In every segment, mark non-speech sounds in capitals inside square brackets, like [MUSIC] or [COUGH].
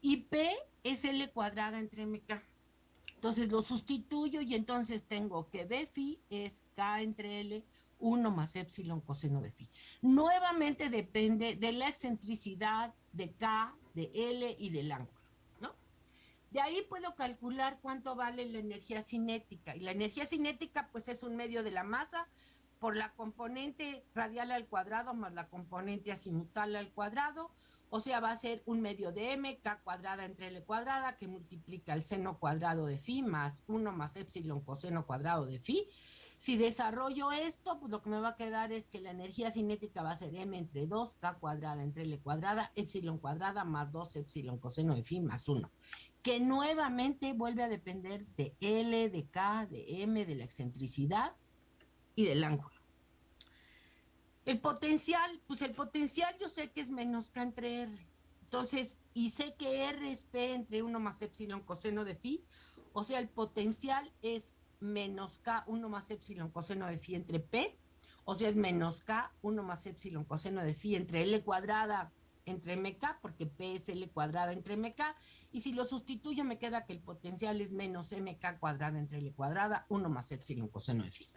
Y P es L cuadrada entre MK. Entonces lo sustituyo y entonces tengo que B phi es K entre L 1 más epsilon coseno de phi. Nuevamente depende de la excentricidad de K, de L y del ángulo, ¿no? De ahí puedo calcular cuánto vale la energía cinética. Y la energía cinética pues es un medio de la masa por la componente radial al cuadrado más la componente azimutal al cuadrado, o sea, va a ser un medio de m, k cuadrada entre l cuadrada, que multiplica el seno cuadrado de phi más 1 más epsilon coseno cuadrado de phi. Si desarrollo esto, pues lo que me va a quedar es que la energía cinética va a ser m entre 2, k cuadrada entre l cuadrada, epsilon cuadrada más 2 epsilon coseno de phi más 1, que nuevamente vuelve a depender de l, de k, de m, de la excentricidad y del ángulo. El potencial, pues el potencial yo sé que es menos K entre R. Entonces, y sé que R es P entre 1 más epsilon coseno de phi. O sea, el potencial es menos K 1 más epsilon coseno de phi entre P. O sea, es menos K 1 más epsilon coseno de phi entre L cuadrada entre MK, porque P es L cuadrada entre MK. Y si lo sustituyo, me queda que el potencial es menos MK cuadrada entre L cuadrada, 1 más epsilon coseno de phi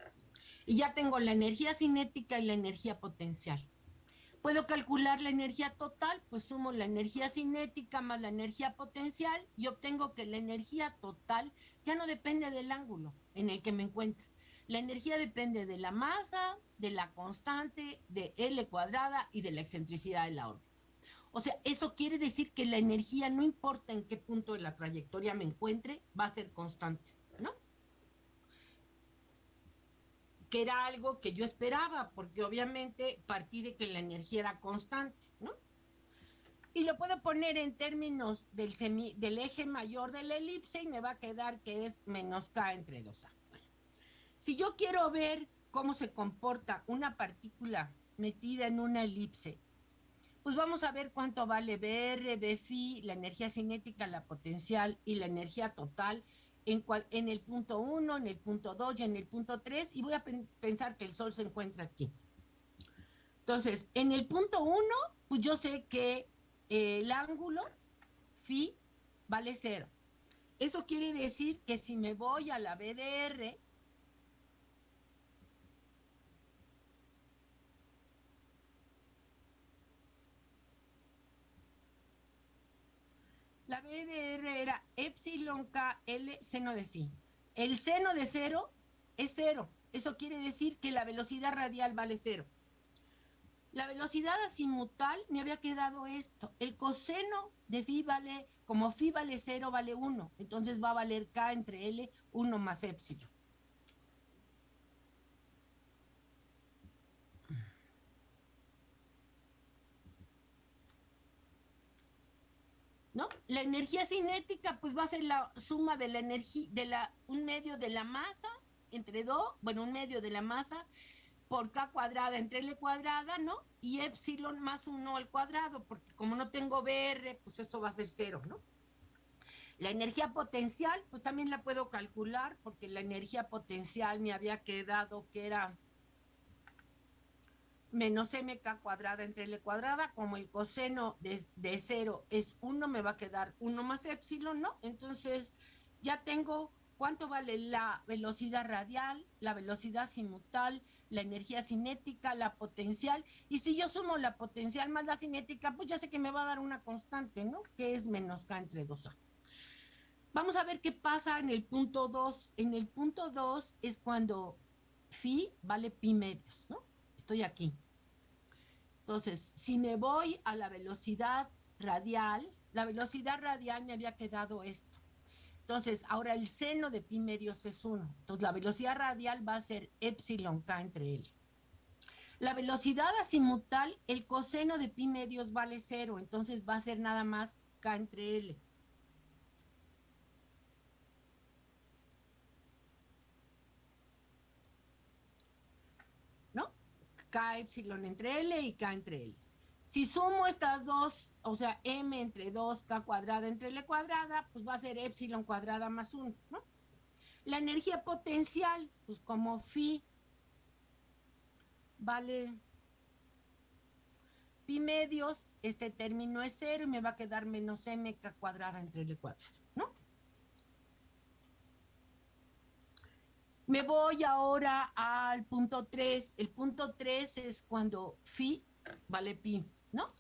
y ya tengo la energía cinética y la energía potencial. Puedo calcular la energía total, pues sumo la energía cinética más la energía potencial y obtengo que la energía total ya no depende del ángulo en el que me encuentre. La energía depende de la masa, de la constante, de L cuadrada y de la excentricidad de la órbita. O sea, eso quiere decir que la energía, no importa en qué punto de la trayectoria me encuentre, va a ser constante. Que era algo que yo esperaba, porque obviamente partí de que la energía era constante, ¿no? Y lo puedo poner en términos del, semi, del eje mayor de la elipse y me va a quedar que es menos k entre 2a. si yo quiero ver cómo se comporta una partícula metida en una elipse, pues vamos a ver cuánto vale BR, BFI, la energía cinética, la potencial y la energía total en, cual, en el punto 1, en el punto 2 y en el punto 3 y voy a pensar que el Sol se encuentra aquí. Entonces, en el punto 1, pues yo sé que eh, el ángulo phi vale 0. Eso quiere decir que si me voy a la BDR, la BDR era epsilon K L seno de phi. El seno de cero es cero. Eso quiere decir que la velocidad radial vale cero. La velocidad azimutal me había quedado esto. El coseno de phi vale, como phi vale cero, vale 1. Entonces va a valer K entre L 1 más epsilon. La energía cinética pues va a ser la suma de la energía, de la, un medio de la masa entre 2, bueno, un medio de la masa por K cuadrada entre L cuadrada, ¿no? Y epsilon más 1 al cuadrado, porque como no tengo BR, pues esto va a ser cero, ¿no? La energía potencial, pues también la puedo calcular, porque la energía potencial me había quedado que era menos mk cuadrada entre l cuadrada, como el coseno de, de cero es 1, me va a quedar 1 más epsilon, ¿no? Entonces ya tengo cuánto vale la velocidad radial, la velocidad simutal, la energía cinética, la potencial, y si yo sumo la potencial más la cinética, pues ya sé que me va a dar una constante, ¿no? Que es menos k entre 2a. Vamos a ver qué pasa en el punto 2. En el punto 2 es cuando phi vale pi medios, ¿no? Estoy aquí. Entonces, si me voy a la velocidad radial, la velocidad radial me había quedado esto. Entonces, ahora el seno de pi medios es 1. Entonces, la velocidad radial va a ser epsilon k entre L. La velocidad azimutal, el coseno de pi medios vale 0, entonces va a ser nada más k entre L. K epsilon entre L y K entre L. Si sumo estas dos, o sea, M entre 2, K cuadrada entre L cuadrada, pues va a ser epsilon cuadrada más 1, ¿no? La energía potencial, pues como phi vale pi medios, este término es cero y me va a quedar menos mk cuadrada entre L cuadrado, ¿no? Me voy ahora al punto 3. El punto 3 es cuando phi vale pi, ¿no?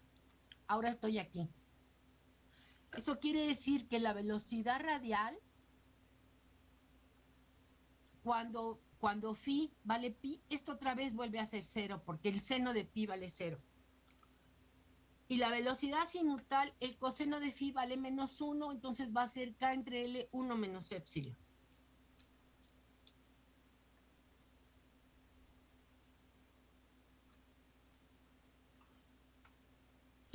Ahora estoy aquí. Eso quiere decir que la velocidad radial, cuando, cuando phi vale pi, esto otra vez vuelve a ser cero, porque el seno de pi vale cero. Y la velocidad sinutal, el coseno de phi vale menos 1, entonces va a ser k entre L 1 menos epsilon.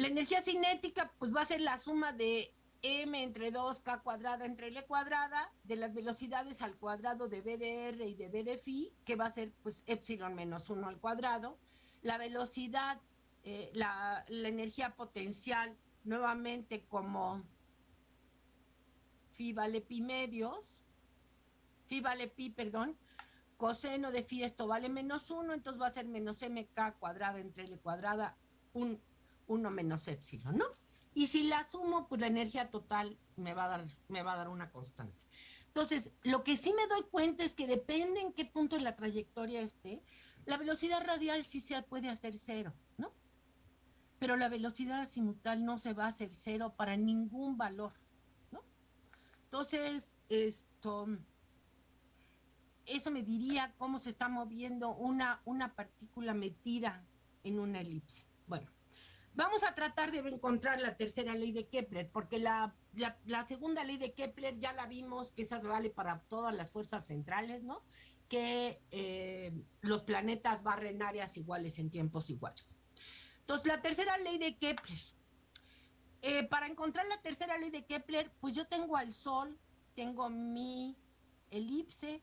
La energía cinética pues va a ser la suma de m entre 2k cuadrada entre l cuadrada de las velocidades al cuadrado de b de r y de b de phi, que va a ser pues epsilon menos 1 al cuadrado. La velocidad, eh, la, energía potencial nuevamente como phi vale pi medios, phi vale pi, perdón, coseno de phi esto vale menos 1, entonces va a ser menos mk cuadrada entre l cuadrada, un 1 menos epsilon, ¿no? Y si la sumo, pues la energía total me va a dar, me va a dar una constante. Entonces, lo que sí me doy cuenta es que depende en qué punto de la trayectoria esté, la velocidad radial sí se puede hacer cero, ¿no? Pero la velocidad azimutal no se va a hacer cero para ningún valor, ¿no? Entonces, esto, eso me diría cómo se está moviendo una, una partícula metida en una elipse. Bueno, Vamos a tratar de encontrar la tercera ley de Kepler, porque la, segunda ley de Kepler ya la vimos, que esa vale para todas las fuerzas centrales, ¿no? Que eh, los planetas barren áreas iguales en tiempos iguales. Entonces, la tercera ley de Kepler. Eh, para encontrar la tercera ley de Kepler, pues yo tengo al Sol, tengo mi elipse,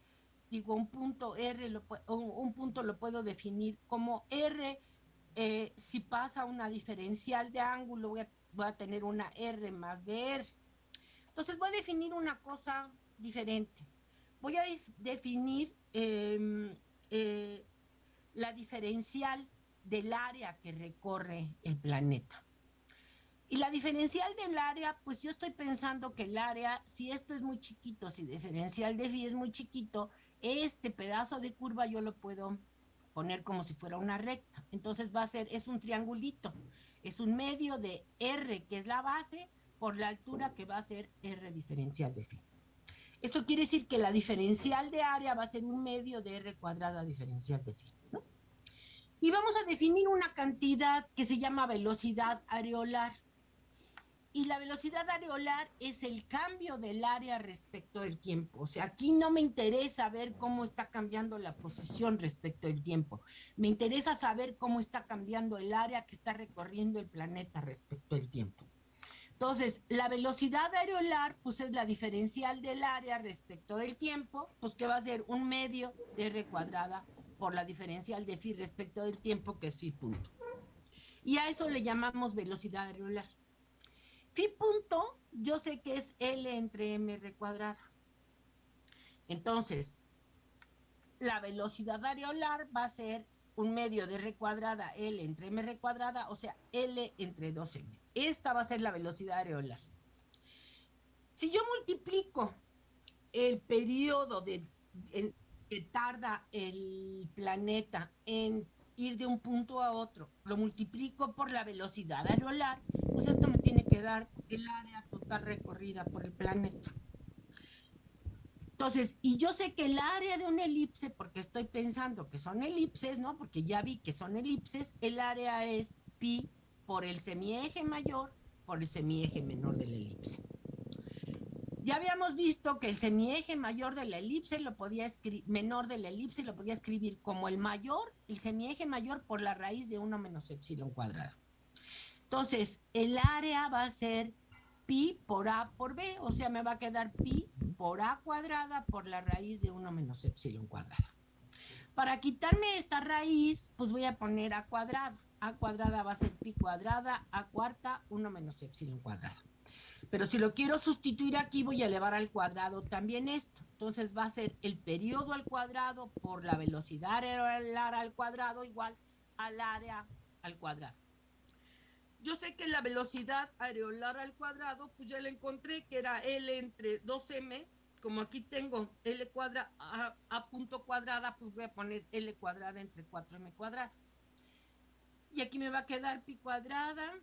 digo un punto R, un punto lo puedo definir como R eh, si pasa una diferencial de ángulo, voy a, tener una R más de R. Entonces voy a definir una cosa diferente. Voy a definir em, eh, la diferencial del área que recorre el planeta. Y la diferencial del área, pues yo estoy pensando que el área, si esto es muy chiquito, si diferencial de phi es muy chiquito, este pedazo de curva yo lo puedo poner como si fuera una recta. Entonces va a ser, es un triangulito, es un medio de R, que es la base, por la altura que va a ser R diferencial de phi. Esto quiere decir que la diferencial de área va a ser un medio de R cuadrada diferencial de phi. Y vamos a definir una cantidad que se llama velocidad areolar y la velocidad areolar es el cambio del área respecto del tiempo. O sea, aquí no me interesa ver cómo está cambiando la posición respecto del tiempo. Me interesa saber cómo está cambiando el área que está recorriendo el planeta respecto del tiempo. Entonces, la velocidad areolar, pues es la diferencial del área respecto del tiempo, pues que va a ser un medio de r cuadrada por la diferencial de phi respecto del tiempo, que es phi punto. Y a eso le llamamos velocidad areolar. Phi punto, yo sé que es L entre mr cuadrada. Entonces, la velocidad areolar va a ser un medio de r cuadrada L entre mr cuadrada, o sea, L entre 2m. Esta va a ser la velocidad areolar. Si yo multiplico el periodo de, que tarda el planeta en ir de un punto a otro, lo multiplico por la velocidad areolar, pues esto me tiene que dar el área total recorrida por el planeta. Entonces, y yo sé que el área de una elipse, porque estoy pensando que son elipses, ¿no? Porque ya vi que son elipses, el área es pi por el semieje mayor por el semieje menor de la elipse. Ya habíamos visto que el semieje mayor de la elipse lo podía menor de la elipse lo podía escribir como el mayor, el semieje mayor por la raíz de 1 menos epsilon cuadrado. Entonces, el área va a ser pi por a por b, o sea, me va a quedar pi por a cuadrada por la raíz de 1 menos epsilon cuadrado. Para quitarme esta raíz, pues voy a poner a cuadrado. a cuadrada va a ser pi cuadrada, a cuarta, 1 menos epsilon cuadrado. Pero si lo quiero sustituir aquí, voy a elevar al cuadrado también esto. Entonces va a ser el periodo al cuadrado por la velocidad al cuadrado igual al área al cuadrado. yo sé que la velocidad areolar al cuadrado, pues ya la encontré, que era L entre 2M, como aquí tengo L cuadrada, a, punto cuadrada, pues voy a poner L cuadrada entre 4M cuadrada. Y aquí me va a quedar pi cuadrada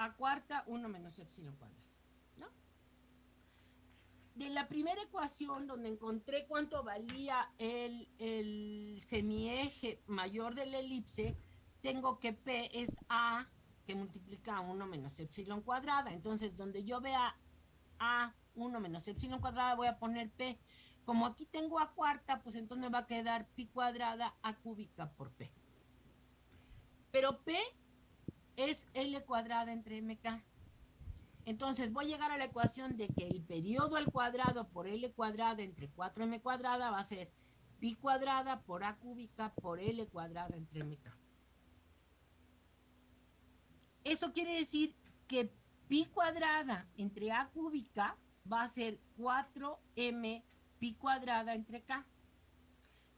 a cuarta, 1 menos epsilon cuadrada. ¿no? De la primera ecuación donde encontré cuánto valía el, el semieje mayor de la elipse, tengo que P es A que multiplica a 1 menos epsilon cuadrada. Entonces, donde yo vea A 1 menos epsilon cuadrada, voy a poner P. Como aquí tengo A cuarta, pues entonces me va a quedar pi cuadrada A cúbica por P. Pero P es L cuadrada entre MK. Entonces voy a llegar a la ecuación de que el periodo al cuadrado por L cuadrada entre 4M cuadrada va a ser pi cuadrada por A cúbica por L cuadrada entre MK. Eso quiere decir que pi cuadrada entre A cúbica va a ser 4m pi cuadrada entre k,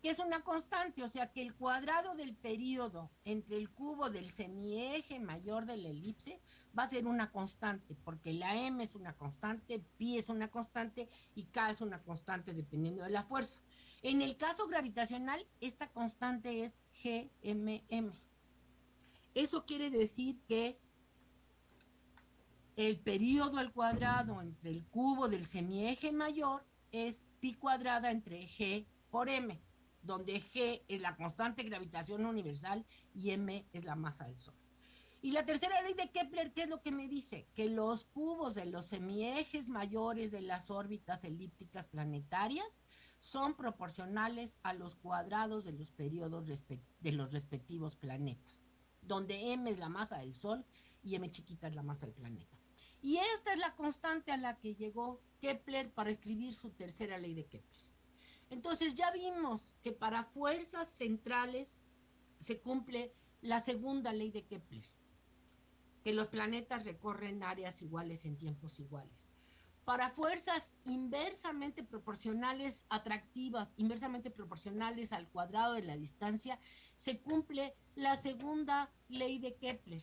que es una constante, o sea que el cuadrado del periodo entre el cubo del semieje mayor de la elipse va a ser una constante, porque la m es una constante, pi es una constante y k es una constante dependiendo de la fuerza. En el caso gravitacional, esta constante es gmm. Eso quiere decir que el periodo al cuadrado entre el cubo del semieje mayor es pi cuadrada entre g por m, donde g es la constante de gravitación universal y m es la masa del Sol. Y la tercera ley de Kepler, ¿qué es lo que me dice? Que los cubos de los semiejes mayores de las órbitas elípticas planetarias son proporcionales a los cuadrados de los periodos de los respectivos planetas, donde m es la masa del Sol y m chiquita es la masa del planeta. Y esta es la constante a la que llegó Kepler para escribir su tercera ley de Kepler. Entonces ya vimos que para fuerzas centrales se cumple la segunda ley de Kepler, que los planetas recorren áreas iguales en tiempos iguales. Para fuerzas inversamente proporcionales atractivas, inversamente proporcionales al cuadrado de la distancia, se cumple la segunda ley de Kepler,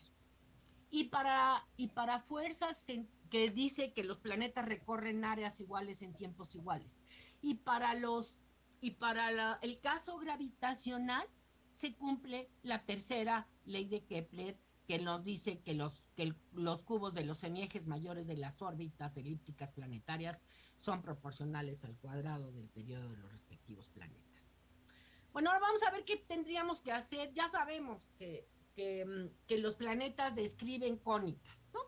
y para, y para fuerzas que dice que los planetas recorren áreas iguales en tiempos iguales. Y para los y para el caso gravitacional se cumple la tercera ley de Kepler que nos dice que los, que los cubos de los semiejes mayores de las órbitas elípticas planetarias son proporcionales al cuadrado del periodo de los respectivos planetas. Bueno, ahora vamos a ver qué tendríamos que hacer. Ya sabemos que Mm, que, los planetas describen cónicas, ¿no?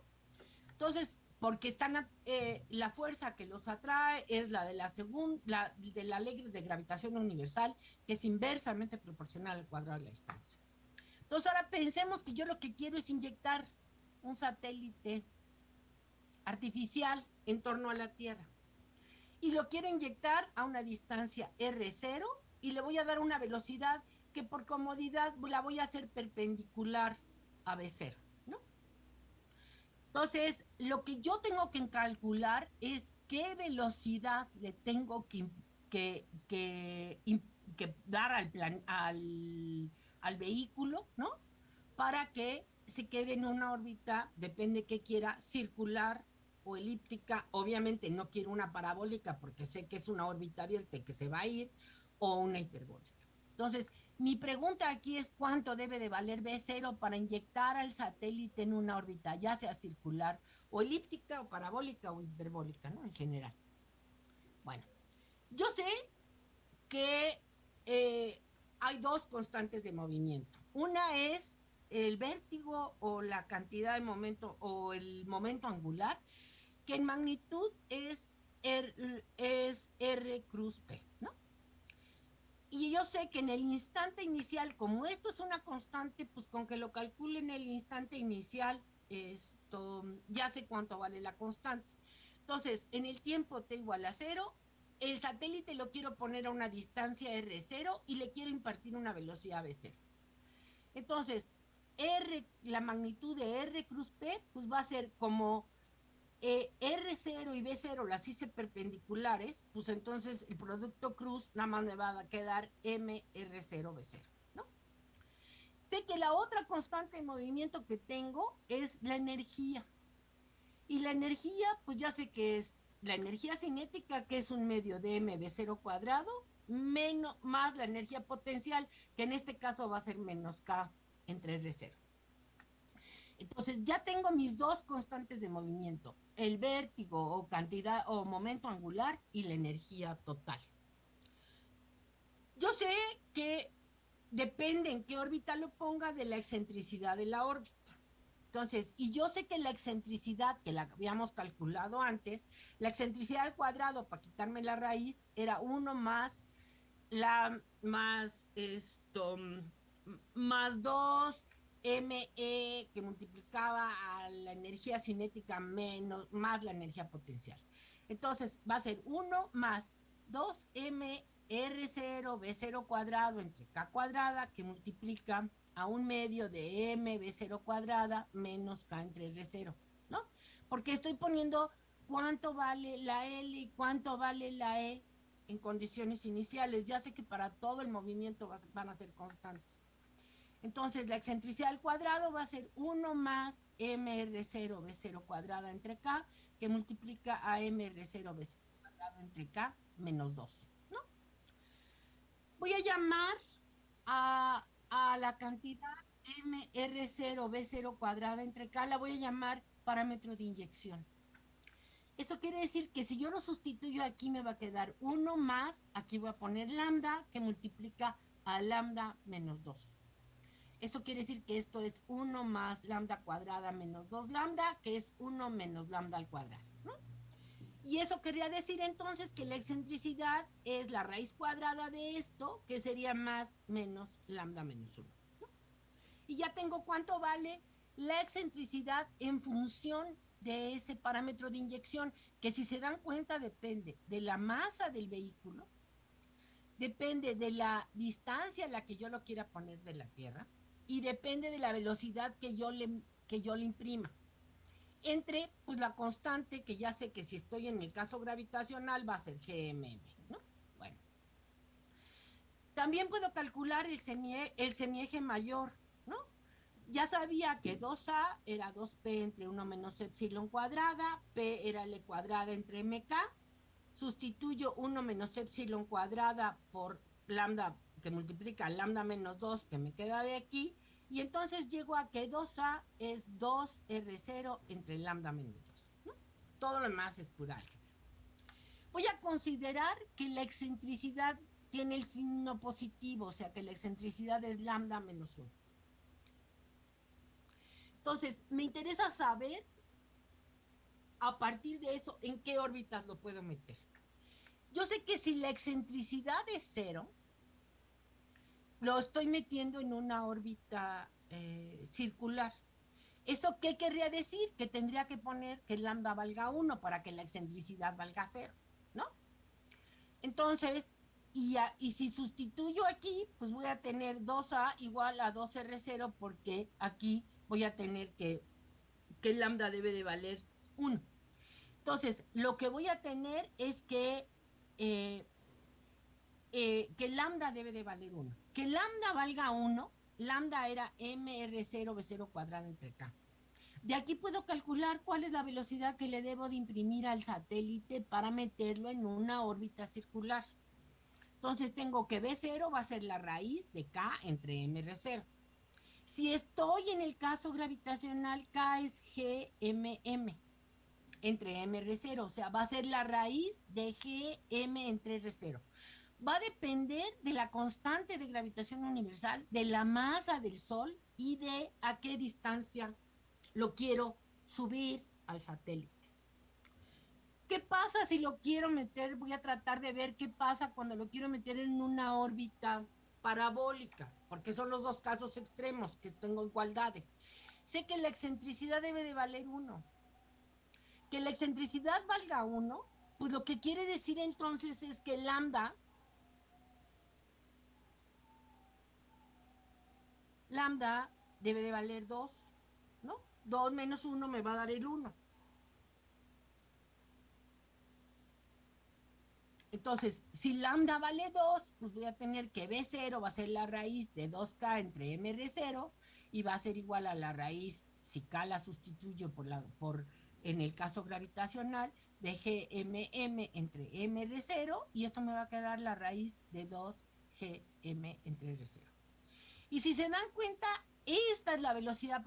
Entonces, porque están eh, la fuerza que los atrae es la de la segunda de la ley de gravitación universal que es inversamente proporcional al cuadrado de la distancia. Entonces ahora pensemos que yo lo que quiero es inyectar un satélite artificial en torno a la Tierra y lo quiero inyectar a una distancia r0 y le voy a dar una velocidad que por comodidad la voy a hacer perpendicular a B0, ¿no? Entonces, lo que yo tengo que calcular es qué velocidad le tengo que, dar al, plan, al, al vehículo, ¿no? Para que se quede en una órbita, depende que quiera, circular o elíptica. Obviamente no quiero una parabólica porque sé que es una órbita abierta y que se va a ir, o una hiperbólica. Entonces, mi pregunta aquí es cuánto debe de valer B0 para inyectar al satélite en una órbita, ya sea circular o elíptica o parabólica o hiperbólica, ¿no? En general. Bueno, yo sé que eh, hay dos constantes de movimiento. Una es el vértigo o la cantidad de momento o el momento angular, que en magnitud es es R cruz P, ¿no? Y yo sé que en el instante inicial, como esto es una constante, pues con que lo calcule en el instante inicial, esto, ya sé cuánto vale la constante. Entonces, en el tiempo t igual a cero, el satélite lo quiero poner a una distancia r0 y le quiero impartir una velocidad v0. Entonces, r, la magnitud de r cruz p, pues va a ser como eh, R0 y B0 las hice perpendiculares, pues entonces el producto cruz nada más me va a quedar MR0B0, ¿no? Sé que la otra constante de movimiento que tengo es la energía. Y la energía, pues ya sé que es la energía cinética, que es un medio de mv0 cuadrado, menos, más la energía potencial, que en este caso va a ser menos K entre R0. Entonces ya tengo mis dos constantes de movimiento, el vértigo o cantidad o momento angular y la energía total. Yo sé que depende en qué órbita lo ponga de la excentricidad de la órbita. Entonces, y yo sé que la excentricidad, que la habíamos calculado antes, la excentricidad al cuadrado para quitarme la raíz era 1 más la más esto más 2 ME que multiplicaba a la energía cinética menos más la energía potencial. Entonces va a ser 1 más 2M R0 B0 cuadrado entre K cuadrada que multiplica a un medio de M B0 cuadrada menos K entre R0, ¿no? Porque estoy poniendo cuánto vale la L y cuánto vale la E en condiciones iniciales. Ya sé que para todo el movimiento van a ser constantes. Entonces, la excentricidad al cuadrado va a ser 1 más mr0 b0 cuadrada entre k, que multiplica a mr0 b0 cuadrado entre k menos 2, ¿no? Voy a llamar a, a la cantidad mr0 b0 cuadrada entre k, la voy a llamar parámetro de inyección. Eso quiere decir que si yo lo sustituyo aquí me va a quedar 1 más, aquí voy a poner lambda, que multiplica a lambda menos 2. Eso quiere decir que esto es 1 más lambda cuadrada menos 2 lambda, que es 1 menos lambda al cuadrado. Y eso quería decir entonces que la excentricidad es la raíz cuadrada de esto, que sería más menos lambda menos 1. ¿no? Y ya tengo cuánto vale la excentricidad en función de ese parámetro de inyección, que si se dan cuenta depende de la masa del vehículo, depende de la distancia a la que yo lo quiera poner de la Tierra, y depende de la velocidad que yo le, que yo le imprima. Entre pues la constante, que ya sé que si estoy en el caso gravitacional va a ser GMM, ¿no? Bueno. También puedo calcular el, el semieje mayor, ¿no? Ya sabía que 2A era 2P entre 1 menos epsilon cuadrada, P era L cuadrada entre MK, sustituyo 1 menos epsilon cuadrada por lambda que multiplica lambda menos 2 que me queda de aquí, y entonces llego a que 2A es 2R0 entre lambda menos 2. ¿no? Todo lo demás es pura. Voy a considerar que la excentricidad tiene el signo positivo, o sea que la excentricidad es lambda menos 1. Entonces, me interesa saber a partir de eso en qué órbitas lo puedo meter. Yo sé que si la excentricidad es cero, lo estoy metiendo en una órbita eh, circular. ¿Eso qué querría decir? Que tendría que poner que lambda valga 1 para que la excentricidad valga 0, ¿no? Entonces, y, y, si sustituyo aquí, pues voy a tener 2A igual a 2R0 porque aquí voy a tener que, que lambda debe de valer 1. Entonces, lo que voy a tener es que, eh, eh, que lambda debe de valer 1 que lambda valga 1, lambda era mr0 b0 cuadrado entre k. De aquí puedo calcular cuál es la velocidad que le debo de imprimir al satélite para meterlo en una órbita circular. Entonces tengo que B0 va a ser la raíz de K entre MR0. Si estoy en el caso gravitacional, K es GMM entre MR0, o sea, va a ser la raíz de GM entre R0 va a depender de la constante de gravitación universal, de la masa del Sol y de a qué distancia lo quiero subir al satélite. ¿Qué pasa si lo quiero meter? Voy a tratar de ver qué pasa cuando lo quiero meter en una órbita parabólica, porque son los dos casos extremos que tengo igualdades. Sé que la excentricidad debe de valer uno. Que la excentricidad valga uno, pues lo que quiere decir entonces es que lambda lambda debe de valer 2, ¿no? 2 menos 1 me va a dar el 1. Entonces, si lambda vale 2, pues voy a tener que B0 va a ser la raíz de 2K entre MR0 y va a ser igual a la raíz, si K la sustituyo por, la, por en el caso gravitacional, de GMM entre MR0 y esto me va a quedar la raíz de 2GM entre R0. Y si se dan cuenta, esta es la velocidad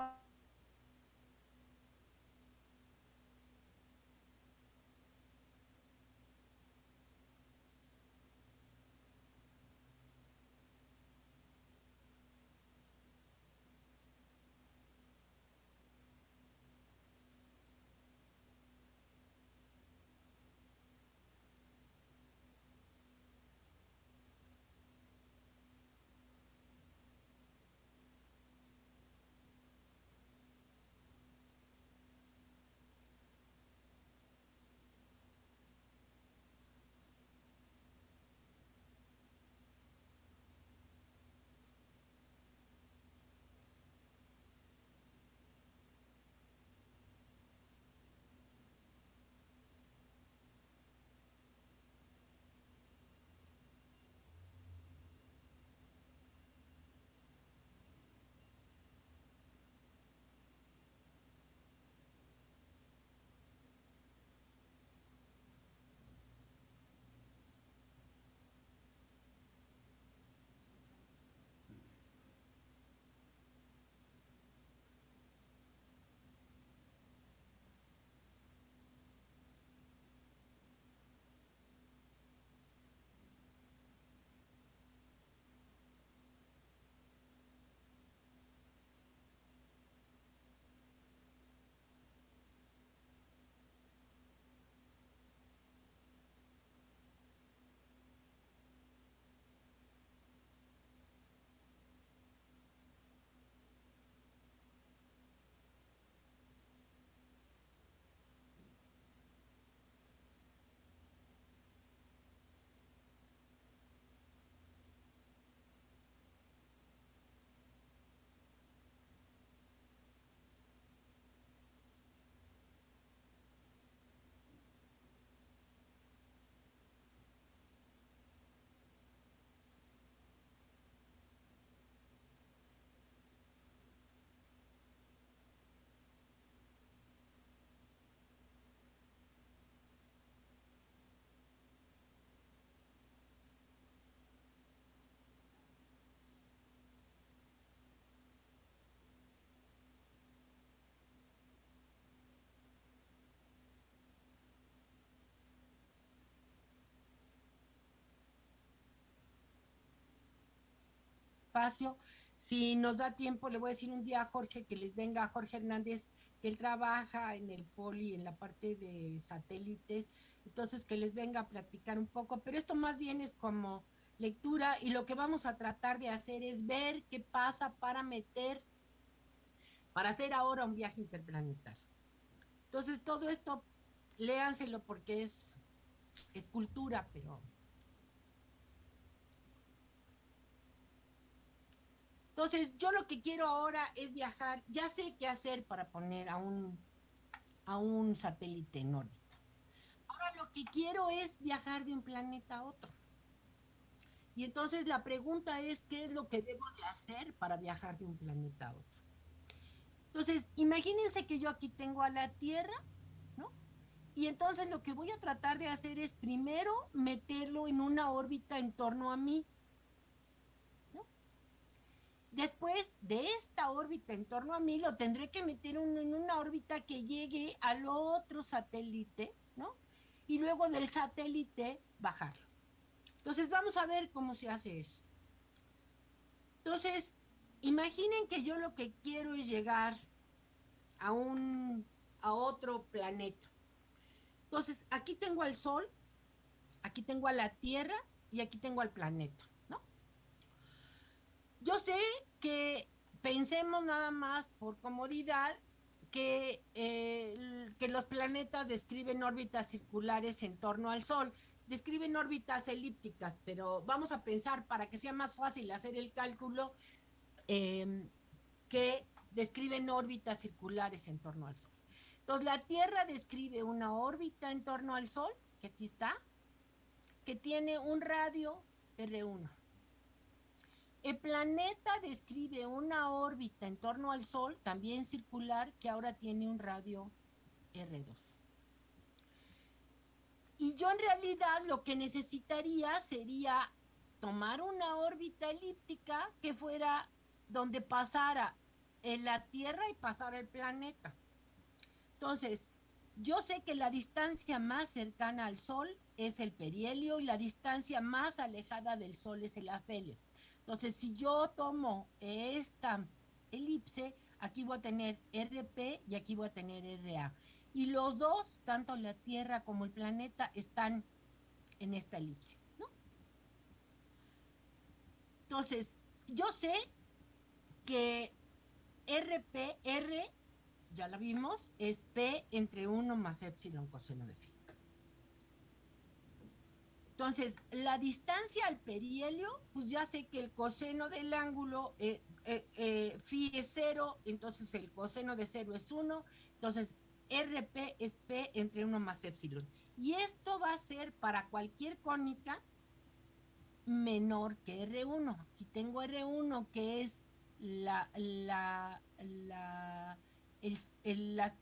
Si nos da tiempo, le voy a decir un día a Jorge que les venga Jorge Hernández, que él trabaja en el poli, en la parte de satélites, entonces que les venga a platicar un poco, pero esto más bien es como lectura y lo que vamos a tratar de hacer es ver qué pasa para meter, para hacer ahora un viaje interplanetario. Entonces todo esto, léanselo porque es, es cultura, pero Entonces, yo lo que quiero ahora es viajar, ya sé qué hacer para poner a un, a un satélite en órbita. Ahora lo que quiero es viajar de un planeta a otro. Y entonces la pregunta es, ¿qué es lo que debo de hacer para viajar de un planeta a otro? Entonces, imagínense que yo aquí tengo a la Tierra, ¿no? Y entonces lo que voy a tratar de hacer es primero meterlo en una órbita en torno a mí. Después de esta órbita en torno a mí, lo tendré que meter en una órbita que llegue al otro satélite, ¿no? Y luego del satélite bajarlo. Entonces vamos a ver cómo se hace eso. Entonces, imaginen que yo lo que quiero es llegar a un a otro planeta. Entonces, aquí tengo al Sol, aquí tengo a la Tierra y aquí tengo al planeta. Yo sé que pensemos nada más por comodidad que, eh, que los planetas describen órbitas circulares en torno al Sol. Describen órbitas elípticas, pero vamos a pensar para que sea más fácil hacer el cálculo em, que describen órbitas circulares en torno al Sol. Entonces la Tierra describe una órbita en torno al Sol, que aquí está, que tiene un radio R1. El planeta describe una órbita en torno al Sol, también circular, que ahora tiene un radio R2. Y yo en realidad lo que necesitaría sería tomar una órbita elíptica que fuera donde pasara en la Tierra y pasara el planeta. Entonces, yo sé que la distancia más cercana al Sol es el perihelio y la distancia más alejada del Sol es el afelio. Entonces, si yo tomo esta elipse, aquí voy a tener RP y aquí voy a tener RA. Y los dos, tanto la Tierra como el planeta, están en esta elipse. Entonces, yo sé que RP, R, ya la vimos, es P entre 1 más epsilon coseno de phi. Entonces, la distancia al perihelio, pues ya sé que el coseno del ángulo eh, eh, eh, phi es cero, entonces el coseno de cero es 1, entonces RP es P entre 1 más epsilon. Y esto va a ser para cualquier cónica menor que R1. Aquí tengo R1 que es la, la, la, el, la,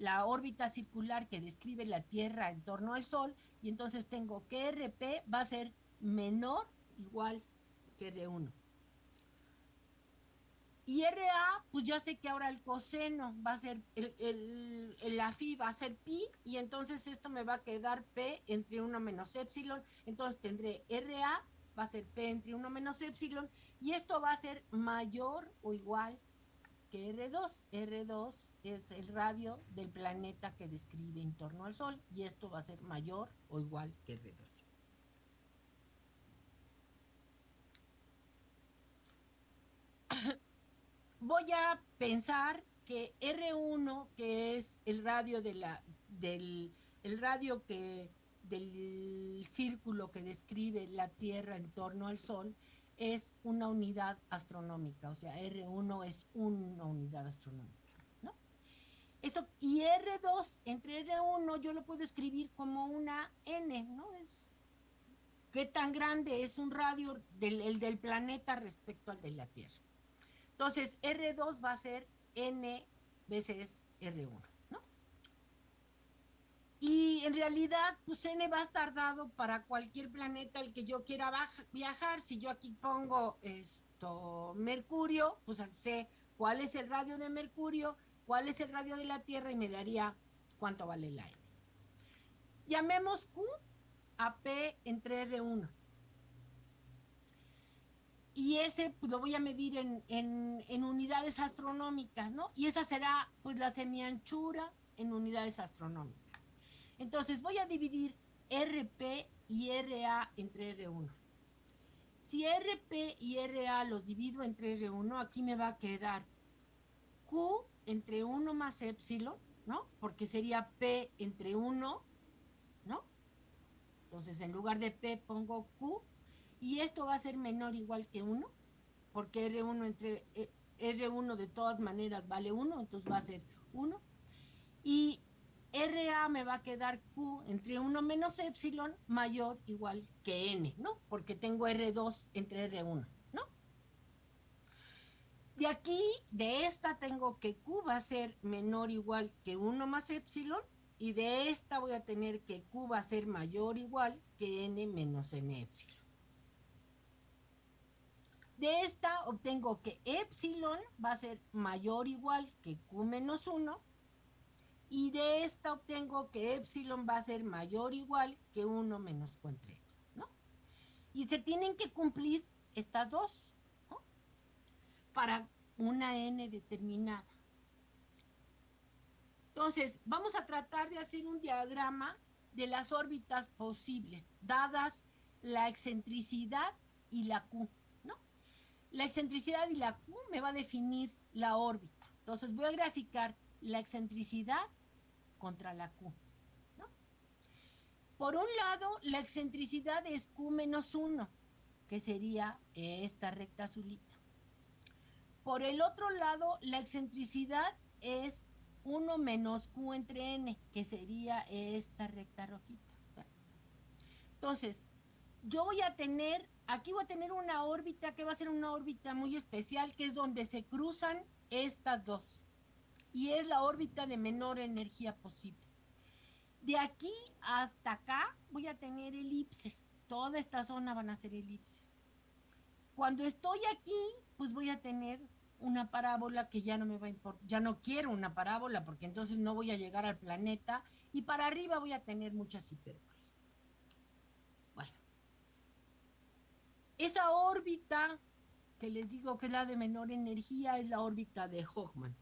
la órbita circular que describe la Tierra en torno al Sol, y entonces tengo que RP va a ser menor igual que R1. Y RA, pues ya sé que ahora el coseno va a ser, el, el, la phi va a ser pi, y entonces esto me va a quedar P entre 1 menos epsilon, entonces tendré RA, va a ser P entre 1 menos epsilon, y esto va a ser mayor o igual que R2. R2 es el radio del planeta que describe en torno al Sol y esto va a ser mayor o igual que R2. [COUGHS] Voy a pensar que R1, que es el radio de la, del el radio que del círculo que describe la Tierra en torno al Sol, es una unidad astronómica, o sea, R1 es una unidad astronómica. Eso, y R2 entre R1 yo lo puedo escribir como una N, ¿no? Es qué tan grande es un radio del, el del planeta respecto al de la Tierra. Entonces, R2 va a ser N veces R1. Y en realidad, pues N va a estar dado para cualquier planeta al que yo quiera viajar. Si yo aquí pongo esto, Mercurio, pues sé cuál es el radio de Mercurio, cuál es el radio de la Tierra y me daría cuánto vale la N. Llamemos Q a P entre R1. Y ese pues, lo voy a medir en, en unidades astronómicas, ¿no? Y esa será pues la semianchura en unidades astronómicas. Entonces voy a dividir RP y RA entre R1. Si RP y RA los divido entre R1, aquí me va a quedar Q entre 1 más epsilon, ¿no? Porque sería P entre 1, ¿no? Entonces en lugar de P pongo Q y esto va a ser menor o igual que 1, porque R1 entre eh, R1 de todas maneras vale 1, entonces va a ser 1. Y RA me va a quedar Q entre 1 menos epsilon mayor igual que N, ¿no? Porque tengo R2 entre R1, ¿no? De aquí, de esta tengo que Q va a ser menor igual que 1 más epsilon y de esta voy a tener que Q va a ser mayor igual que N menos N epsilon. De esta obtengo que epsilon va a ser mayor igual que Q menos 1 y de esta obtengo que epsilon va a ser mayor igual que 1 menos Q entre ¿no? Y se tienen que cumplir estas dos. Para una n determinada. Entonces, vamos a tratar de hacer un diagrama de las órbitas posibles, dadas la excentricidad y la Q, ¿no? La excentricidad y la Q me va a definir la órbita. Entonces, voy a graficar la excentricidad contra la Q. Por un lado, la excentricidad es Q menos 1, que sería esta recta azulita. Por el otro lado, la excentricidad es 1 menos Q entre N, que sería esta recta rojita. Entonces, yo voy a tener, aquí voy a tener una órbita que va a ser una órbita muy especial, que es donde se cruzan estas dos. Y es la órbita de menor energía posible. De aquí hasta acá voy a tener elipses. Toda esta zona van a ser elipses. Cuando estoy aquí, pues voy a tener una parábola que ya no me va a importar, ya no quiero una parábola porque entonces no voy a llegar al planeta y para arriba voy a tener muchas hipérbolas. Bueno, esa órbita que les digo que es la de menor energía es la órbita de Hoffman.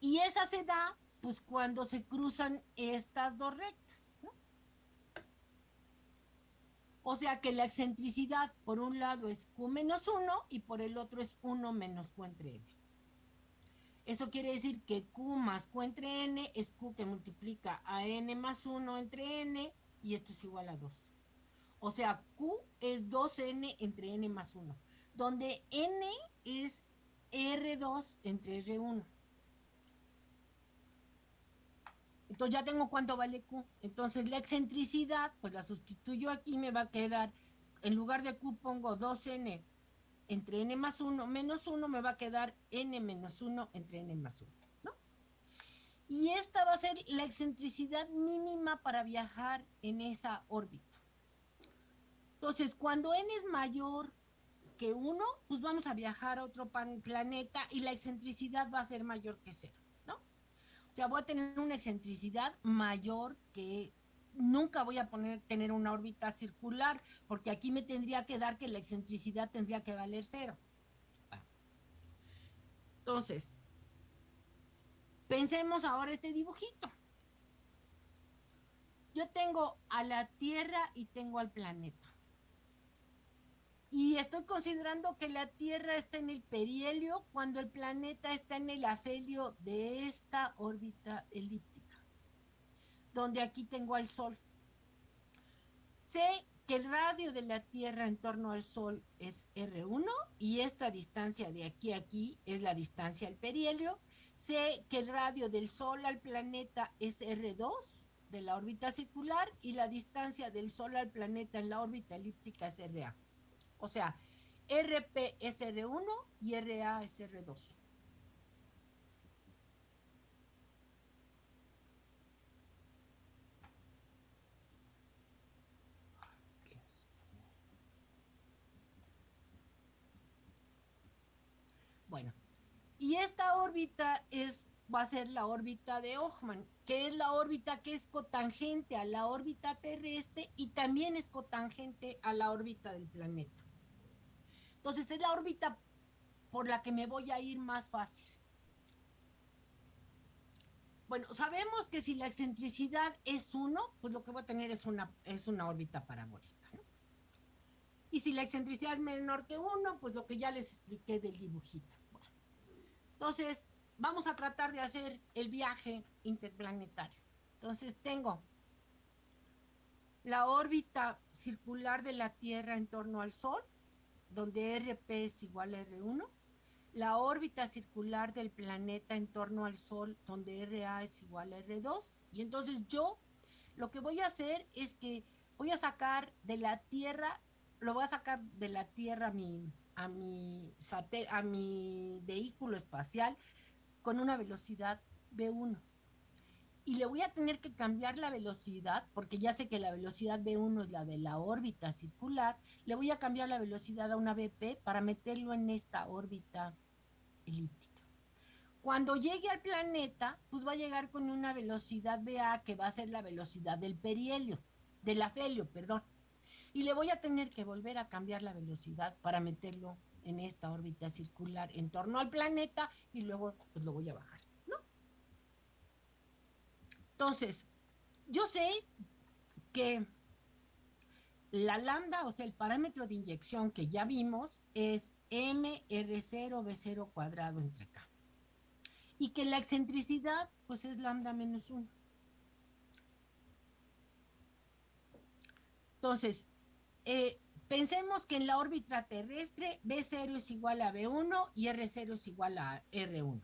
Y esa se da pues cuando se cruzan estas dos rectas. O sea que la excentricidad por un lado es Q menos 1 y por el otro es 1 menos Q entre N. Eso quiere decir que Q más Q entre N es Q que multiplica a N más 1 entre N y esto es igual a 2. O sea, Q es 2N entre N más 1, donde N es R2 entre R1. Entonces ya tengo cuánto vale Q. Entonces la excentricidad, pues la sustituyo aquí, me va a quedar, en lugar de Q pongo 2N entre N más 1 menos 1, me va a quedar N menos 1 entre N más 1, ¿no? Y esta va a ser la excentricidad mínima para viajar en esa órbita. Entonces, cuando N es mayor que 1, pues vamos a viajar a otro planeta y la excentricidad va a ser mayor que 0. O sea, voy a tener una excentricidad mayor que nunca voy a poner, tener una órbita circular, porque aquí me tendría que dar que la excentricidad tendría que valer cero. Entonces, pensemos ahora este dibujito. Yo tengo a la Tierra y tengo al planeta. Y estoy considerando que la Tierra está en el perihelio cuando el planeta está en el afelio de esta órbita elíptica, donde aquí tengo al Sol. Sé que el radio de la Tierra en torno al Sol es R1 y esta distancia de aquí a aquí es la distancia al perihelio. Sé que el radio del Sol al planeta es R2 de la órbita circular y la distancia del Sol al planeta en la órbita elíptica es RA. O sea, RP es R1 y RA es R2. Bueno, y esta órbita es, va a ser la órbita de Hoffman, que es la órbita que es cotangente a la órbita terrestre y también es cotangente a la órbita del planeta. Entonces es la órbita por la que me voy a ir más fácil. Bueno, sabemos que si la excentricidad es 1, pues lo que voy a tener es una, es una órbita parabólica. ¿no? Y si la excentricidad es menor que 1, pues lo que ya les expliqué del dibujito. Entonces, vamos a tratar de hacer el viaje interplanetario. Entonces, tengo la órbita circular de la Tierra en torno al Sol, donde RP es igual a R1, la órbita circular del planeta en torno al Sol, donde RA es igual a R2, y entonces yo lo que voy a hacer es que voy a sacar de la Tierra, lo voy a sacar de la Tierra a mi, a mi, a mi vehículo espacial con una velocidad V1 y le voy a tener que cambiar la velocidad, porque ya sé que la velocidad B1 es la de la órbita circular, le voy a cambiar la velocidad a una BP para meterlo en esta órbita elíptica. Cuando llegue al planeta, pues va a llegar con una velocidad BA que va a ser la velocidad del perihelio, del afelio, perdón. Y le voy a tener que volver a cambiar la velocidad para meterlo en esta órbita circular en torno al planeta y luego pues lo voy a bajar. Entonces, yo sé que la lambda, o sea, el parámetro de inyección que ya vimos es MR0B0 cuadrado entre K. Y que la excentricidad, pues es lambda menos 1. Entonces, eh, pensemos que en la órbita terrestre B0 es igual a B1 y R0 es igual a R1, ¿no?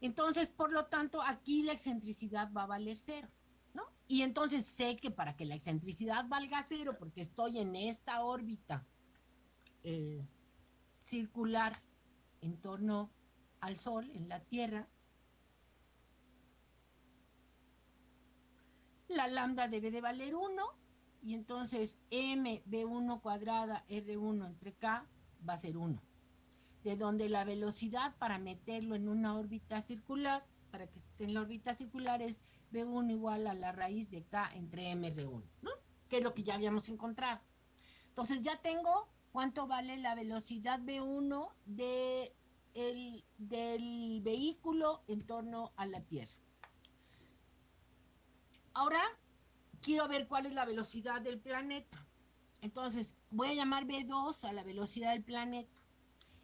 Entonces, por lo tanto, aquí la excentricidad va a valer cero, ¿no? Y entonces sé que para que la excentricidad valga cero, porque estoy en esta órbita eh, circular en torno al Sol, en la Tierra, la lambda debe de valer 1 y entonces mb1 cuadrada r1 entre k va a ser 1. De donde la velocidad para meterlo en una órbita circular, para que esté en la órbita circular es b1 igual a la raíz de k entre mr1, ¿no? Que es lo que ya habíamos encontrado. Entonces ya tengo cuánto vale la velocidad b1 de el, del vehículo en torno a la Tierra. Ahora quiero ver cuál es la velocidad del planeta. Entonces voy a llamar B2 a la velocidad del planeta.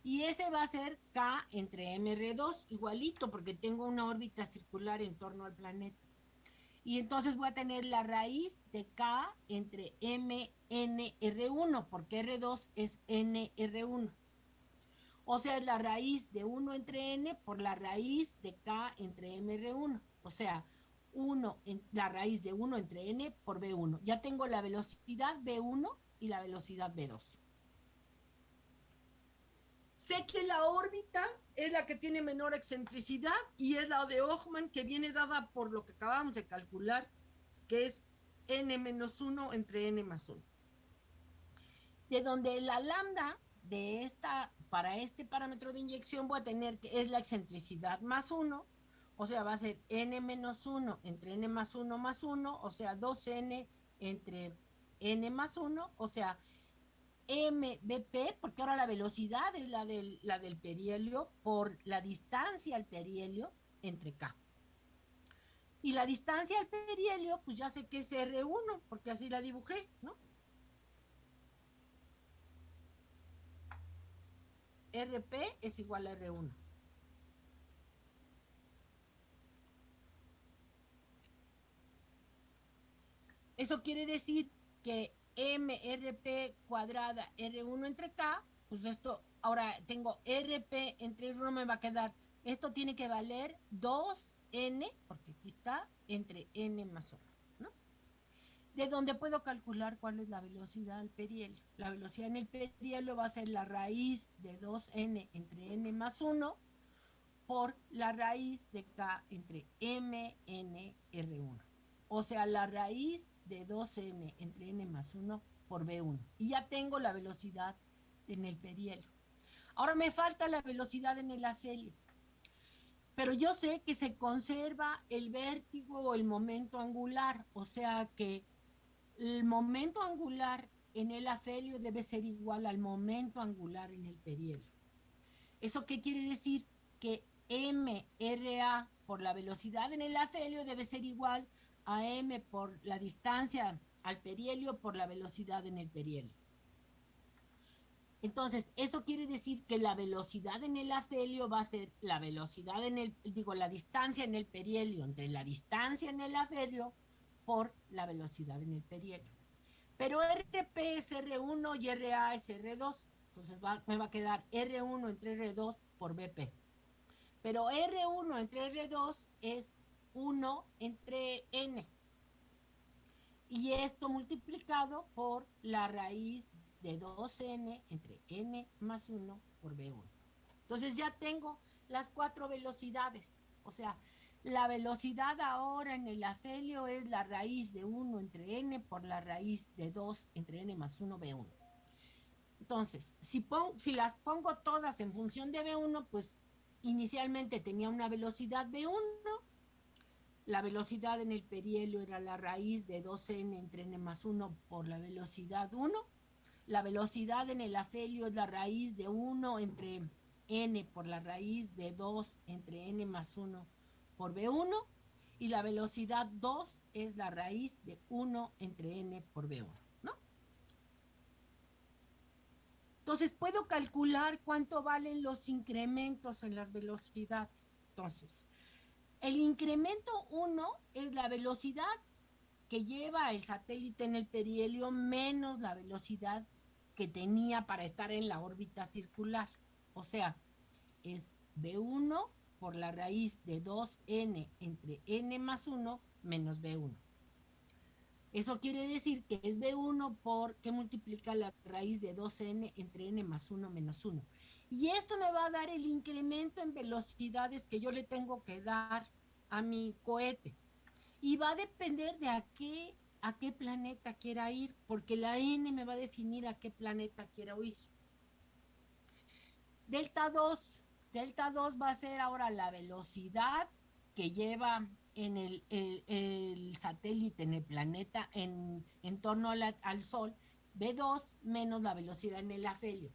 Y ese va a ser K entre MR2, igualito, porque tengo una órbita circular en torno al planeta. Y entonces voy a tener la raíz de K entre MNR1, porque R2 es NR1. O sea, es la raíz de 1 entre N por la raíz de K entre MR1. O sea, 1 en la raíz de 1 entre n por b1. Ya tengo la velocidad b1 y la velocidad b2. Sé que la órbita es la que tiene menor excentricidad y es la de Hoffman que viene dada por lo que acabamos de calcular, que es n menos 1 entre n más 1. De donde la lambda de esta, para este parámetro de inyección voy a tener que es la excentricidad más 1 o sea, va a ser n menos 1 entre n más 1 más 1, o sea, 2n entre n más 1, o sea, mbp, porque ahora la velocidad es la del, la del perihelio por la distancia al perihelio entre k. Y la distancia al perihelio, pues ya sé que es R1, porque así la dibujé, ¿no? RP es igual a R1. Eso quiere decir que MRP cuadrada R1 entre K, pues esto, ahora tengo RP entre R1 me va a quedar, esto tiene que valer 2N, porque aquí está, entre N más 1, ¿no? De donde puedo calcular cuál es la velocidad del perihelio. La velocidad en el perihelio va a ser la raíz de 2N entre N más 1 por la raíz de K entre MNR1. O sea, la raíz de 2n entre n más 1 por b1. Y ya tengo la velocidad en el perihelio. Ahora me falta la velocidad en el afelio. Pero yo sé que se conserva el vértigo o el momento angular, o sea que el momento angular en el afelio debe ser igual al momento angular en el perihelio. ¿Eso qué quiere decir? Que MRA por la velocidad en el afelio debe ser igual a m por la distancia al perihelio por la velocidad en el perihelio. Entonces, eso quiere decir que la velocidad en el afelio va a ser la velocidad en el, digo, la distancia en el perihelio, entre la distancia en el afelio por la velocidad en el perihelio. Pero RP es R1 y RA es R2. Entonces me va a quedar R1 entre R2 por BP. Pero R1 entre R2 es 1 entre n. Y esto multiplicado por la raíz de 2n entre n más 1 por b1. Entonces ya tengo las cuatro velocidades. O sea, la velocidad ahora en el afelio es la raíz de 1 entre n por la raíz de 2 entre n más 1 b1. Entonces, si, si las pongo todas en función de b1, pues inicialmente tenía una velocidad b1 la velocidad en el perihelio era la raíz de 2n entre n más 1 por la velocidad 1. La velocidad en el afelio es la raíz de 1 entre n por la raíz de 2 entre n más 1 por b1. Y la velocidad 2 es la raíz de 1 entre n por b1. ¿no? Entonces puedo calcular cuánto valen los incrementos en las velocidades. Entonces, el incremento 1 es la velocidad que lleva el satélite en el perihelio menos la velocidad que tenía para estar en la órbita circular. O sea, es B1 por la raíz de 2n entre n más 1 menos B1. Eso quiere decir que es B1 por que multiplica la raíz de 2n entre n más 1 menos 1. Y esto me va a dar el incremento en velocidades que yo le tengo que dar a mi cohete. Y va a depender de a qué, a qué planeta quiera ir, porque la n me va a definir a qué planeta quiera ir. Delta 2, delta 2 va a ser ahora la velocidad que lleva en el, satélite, en el planeta, en, torno al Sol, B2 menos la velocidad en el afelio,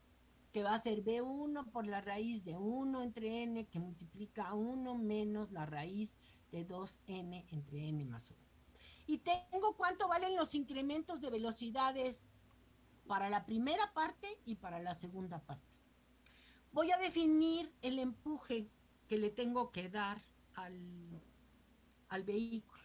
que va a ser B1 por la raíz de 1 entre n, que multiplica 1 menos la raíz de 2n entre n más 1. Y tengo cuánto valen los incrementos de velocidades para la primera parte y para la segunda parte. Voy a definir el empuje que le tengo que dar al al vehículo.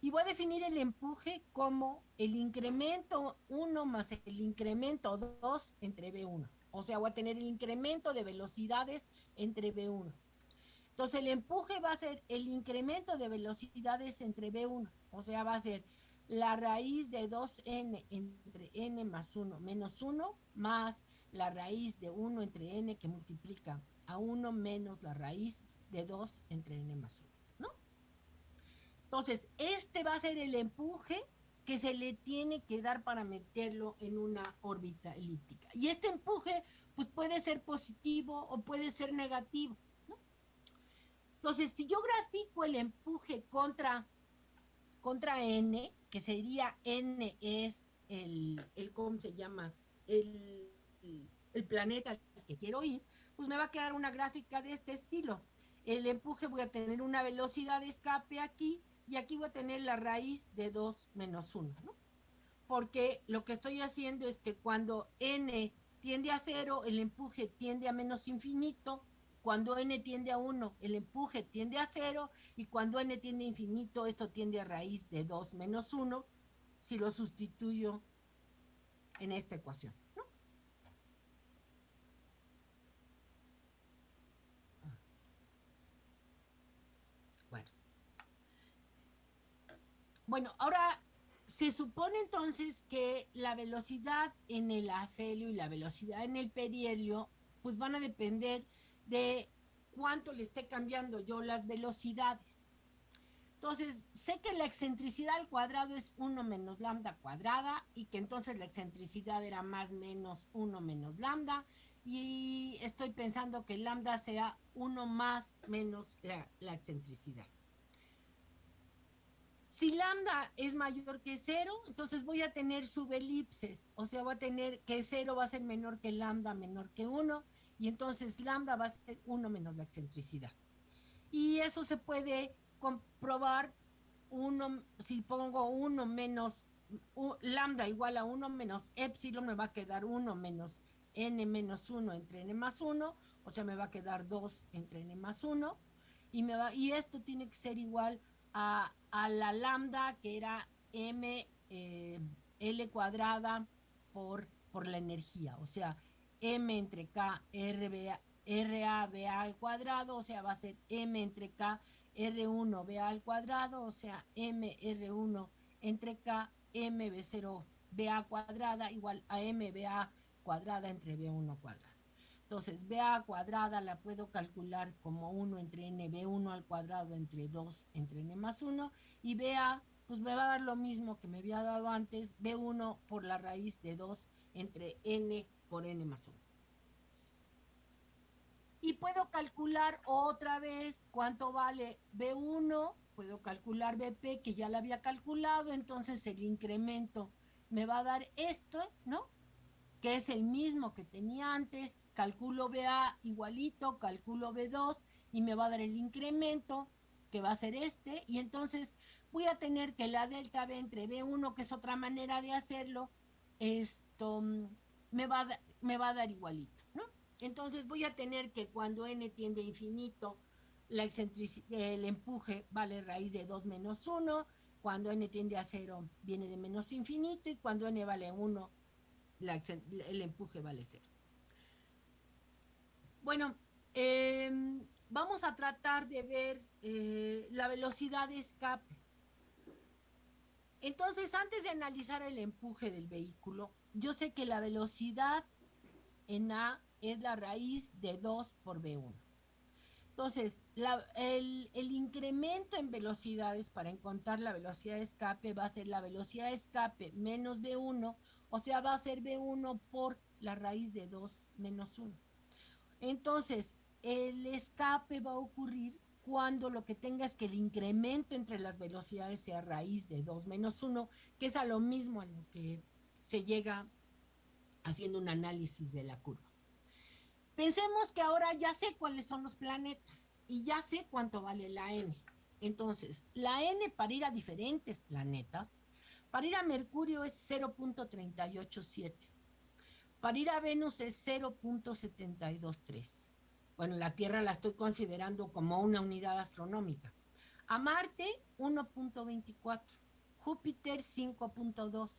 Y voy a definir el empuje como el incremento 1 más el incremento 2 entre B1. O sea, voy a tener el incremento de velocidades entre B1. Entonces el empuje va a ser el incremento de velocidades entre B1. O sea, va a ser la raíz de 2n entre n más 1 menos 1 más la raíz de 1 entre n que multiplica a 1 menos la raíz de 2 entre n más 1. Entonces, este va a ser el empuje que se le tiene que dar para meterlo en una órbita elíptica. Y este empuje, pues puede ser positivo o puede ser negativo. Entonces, si yo grafico el empuje contra, contra n, que sería n es el, el ¿cómo se llama? El, el planeta al que quiero ir, pues me va a quedar una gráfica de este estilo. El empuje voy a tener una velocidad de escape aquí, y aquí voy a tener la raíz de 2 menos 1, ¿no? Porque lo que estoy haciendo es que cuando n tiende a 0, el empuje tiende a menos infinito, cuando n tiende a 1, el empuje tiende a 0, y cuando n tiende a infinito, esto tiende a raíz de 2 menos 1, si lo sustituyo en esta ecuación. Bueno, ahora se supone entonces que la velocidad en el afelio y la velocidad en el perihelio pues van a depender de cuánto le esté cambiando yo las velocidades. Entonces, sé que la excentricidad al cuadrado es 1 menos lambda cuadrada y que entonces la excentricidad era más menos 1 menos lambda y estoy pensando que lambda sea 1 más menos la, la excentricidad. Si lambda es mayor que cero, entonces voy a tener subelipses, o sea, voy a tener que cero va a ser menor que lambda menor que 1, y entonces lambda va a ser 1 menos la excentricidad. Y eso se puede comprobar, uno, si pongo 1 menos lambda igual a 1 menos epsilon, me va a quedar 1 menos n menos 1 entre n más 1, o sea, me va a quedar 2 entre n más 1, y, me va, y esto tiene que ser igual a, la lambda que era m eh, L cuadrada por, por la energía, o sea, M entre K RBA, RA al cuadrado, o sea, va a ser M entre K R1 BA al cuadrado, o sea, M R1 entre K MB0 BA cuadrada igual a MBA cuadrada entre B1 cuadrado. Entonces, BA cuadrada la puedo calcular como 1 entre n, B1 al cuadrado entre 2 entre n más 1, y BA, pues me va a dar lo mismo que me había dado antes, B1 por la raíz de 2 entre n por n más 1. Y puedo calcular otra vez cuánto vale B1, puedo calcular BP, que ya la había calculado, entonces el incremento me va a dar esto, ¿no? Que es el mismo que tenía antes, calculo BA igualito, calculo B2 y me va a dar el incremento que va a ser este y entonces voy a tener que la delta B entre B1, que es otra manera de hacerlo, esto mm, me va a, me va a dar igualito, ¿no? Entonces voy a tener que cuando n tiende a infinito, la el empuje vale raíz de 2 menos 1, cuando n tiende a 0 viene de menos infinito y cuando n vale 1, el empuje vale 0. Bueno, em, vamos a tratar de ver eh, la velocidad de escape. Entonces, antes de analizar el empuje del vehículo, yo sé que la velocidad en A es la raíz de 2 por B1. Entonces, el, el, incremento en velocidades para encontrar la velocidad de escape va a ser la velocidad de escape menos B1, o sea, va a ser B1 por la raíz de 2 menos 1. Entonces, el escape va a ocurrir cuando lo que tenga es que el incremento entre las velocidades sea raíz de 2 menos 1, que es a lo mismo a lo que se llega haciendo un análisis de la curva. Pensemos que ahora ya sé cuáles son los planetas y ya sé cuánto vale la n. Entonces, la n para ir a diferentes planetas, para ir a Mercurio es 0.387, para ir a Venus es 0.723. Bueno, la Tierra la estoy considerando como una unidad astronómica. A Marte 1.24, Júpiter 5.2,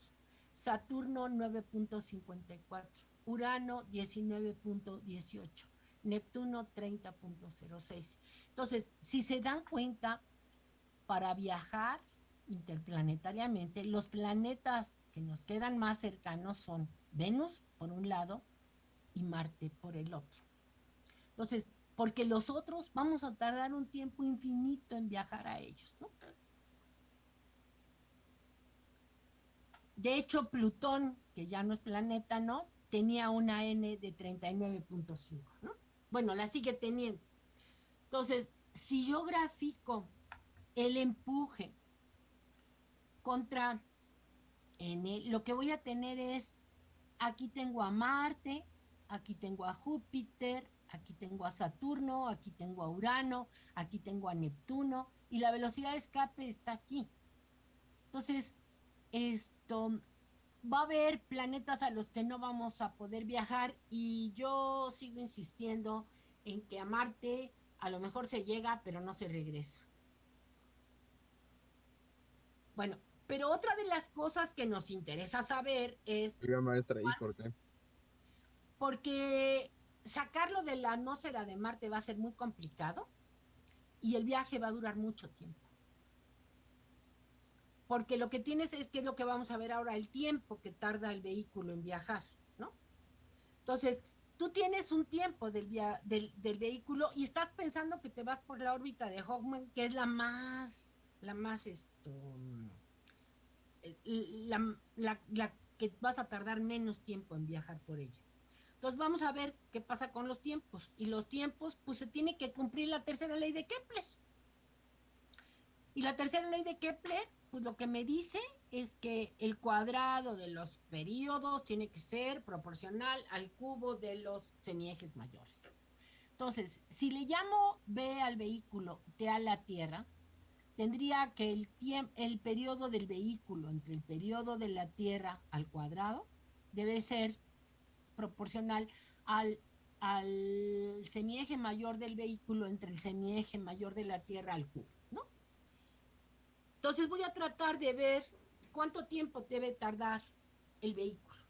Saturno 9.54. Urano 19.18, Neptuno 30.06. Entonces, si se dan cuenta, para viajar interplanetariamente, los planetas que nos quedan más cercanos son Venus, por un lado, y Marte por el otro. Entonces, porque los otros vamos a tardar un tiempo infinito en viajar a ellos, ¿no? De hecho, Plutón, que ya no es planeta, ¿no? tenía una N de 39.5, ¿no? Bueno, la sigue teniendo. Entonces, si yo grafico el empuje contra N, lo que voy a tener es, aquí tengo a Marte, aquí tengo a Júpiter, aquí tengo a Saturno, aquí tengo a Urano, aquí tengo a Neptuno, y la velocidad de escape está aquí. Entonces, esto, va a haber planetas a los que no vamos a poder viajar y yo sigo insistiendo en que a Marte a lo mejor se llega, pero no se regresa. Bueno, pero otra de las cosas que nos interesa saber es... maestra, ¿y por qué? Porque sacarlo de la atmósfera de Marte va a ser muy complicado y el viaje va a durar mucho tiempo porque lo que tienes es que es lo que vamos a ver ahora, el tiempo que tarda el vehículo en viajar, ¿no? Entonces, tú tienes un tiempo del, del, vehículo y estás pensando que te vas por la órbita de Hawkman, que es la más, la más esto, la, que vas a tardar menos tiempo en viajar por ella. Entonces vamos a ver qué pasa con los tiempos. Y los tiempos, pues se tiene que cumplir la tercera ley de Kepler. Y la tercera ley de Kepler pues lo que me dice es que el cuadrado de los periodos tiene que ser proporcional al cubo de los semiejes mayores. Entonces, si le llamo B al vehículo, T a la Tierra, tendría que el, el periodo del vehículo entre el periodo de la Tierra al cuadrado debe ser proporcional al, al semieje mayor del vehículo entre el semieje mayor de la Tierra al cubo. Entonces voy a tratar de ver cuánto tiempo debe tardar el vehículo.